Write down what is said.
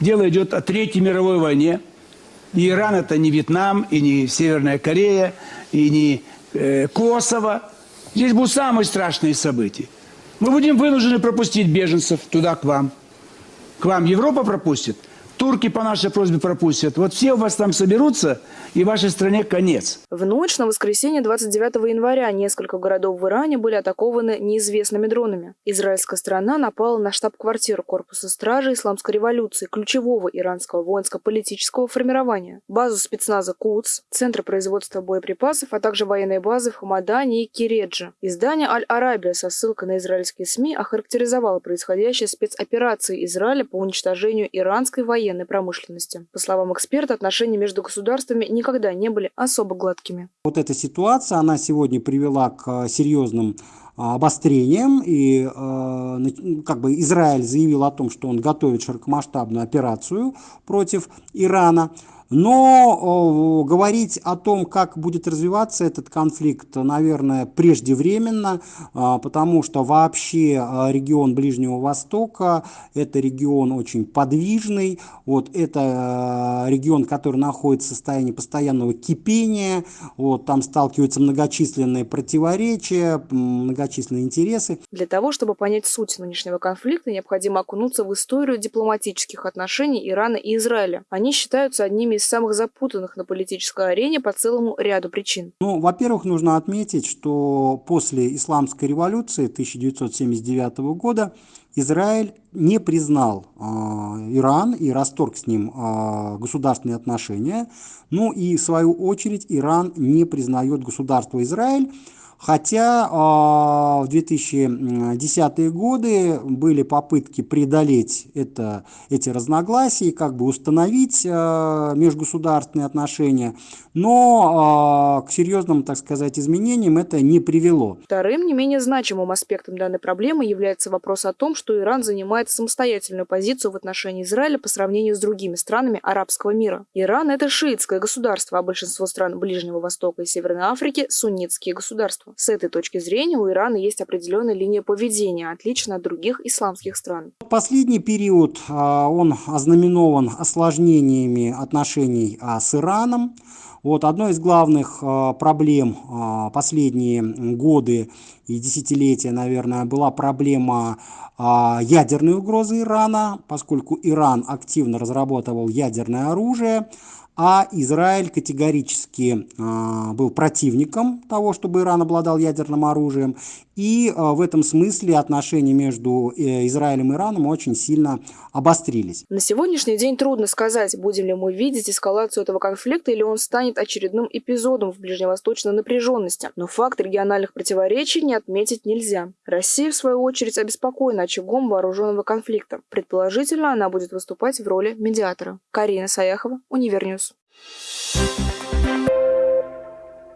Дело идет о Третьей мировой войне. И Иран это не Вьетнам, и не Северная Корея, и не э, Косово. Здесь будут самые страшные события. Мы будем вынуждены пропустить беженцев туда, к вам. К вам Европа пропустит, турки по нашей просьбе пропустят. Вот все у вас там соберутся, и вашей стране конец. В ночь на воскресенье 29 января несколько городов в Иране были атакованы неизвестными дронами. Израильская сторона напала на штаб-квартиру Корпуса стражи Исламской революции, ключевого иранского воинско-политического формирования, базу спецназа КУЦ, центр производства боеприпасов, а также военные базы в Хамадане и Киредже. Издание «Аль-Арабия» со ссылкой на израильские СМИ охарактеризовало происходящее спецоперации Израиля по уничтожению иранской военной промышленности. По словам эксперта, отношения между государствами никогда не были особо гладкими. Вот эта ситуация, она сегодня привела к серьезным а, обострением, и э, как бы Израиль заявил о том, что он готовит широкомасштабную операцию против Ирана. Но говорить о том, как будет развиваться этот конфликт, наверное, преждевременно, э, потому что вообще э, регион Ближнего Востока – это регион очень подвижный, вот, это э, регион, который находится в состоянии постоянного кипения, вот, там сталкиваются многочисленные противоречия, многочисленные интересы. Для того, чтобы понять суть нынешнего конфликта, необходимо окунуться в историю дипломатических отношений Ирана и Израиля. Они считаются одними из самых запутанных на политической арене по целому ряду причин. Ну, во-первых, нужно отметить, что после исламской революции 1979 года Израиль не признал э, Иран и расторг с ним э, государственные отношения. Ну и в свою очередь Иран не признает государство Израиль. Хотя а, в 2010-е годы были попытки преодолеть это, эти разногласия, как бы установить а, межгосударственные отношения, но а, к серьезным, так сказать, изменениям это не привело. Вторым, не менее значимым аспектом данной проблемы является вопрос о том, что Иран занимает самостоятельную позицию в отношении Израиля по сравнению с другими странами арабского мира. Иран – это шиитское государство, а большинство стран Ближнего Востока и Северной Африки – суннитские государства государства. С этой точки зрения у Ирана есть определенная линия поведения, отличная от других исламских стран. Последний период, а, он ознаменован осложнениями отношений а, с Ираном. Вот одной из главных а, проблем последние годы и десятилетия, наверное, была проблема ядерной угрозы Ирана, поскольку Иран активно разрабатывал ядерное оружие а Израиль категорически э, был противником того, чтобы Иран обладал ядерным оружием, и э, в этом смысле отношения между э, Израилем и Ираном очень сильно обострились. На сегодняшний день трудно сказать, будем ли мы видеть эскалацию этого конфликта или он станет очередным эпизодом в ближневосточной напряженности. Но факт региональных противоречий не отметить нельзя. Россия, в свою очередь, обеспокоена очагом вооруженного конфликта. Предположительно, она будет выступать в роли медиатора. Карина Саяхова, Univer News. Thank you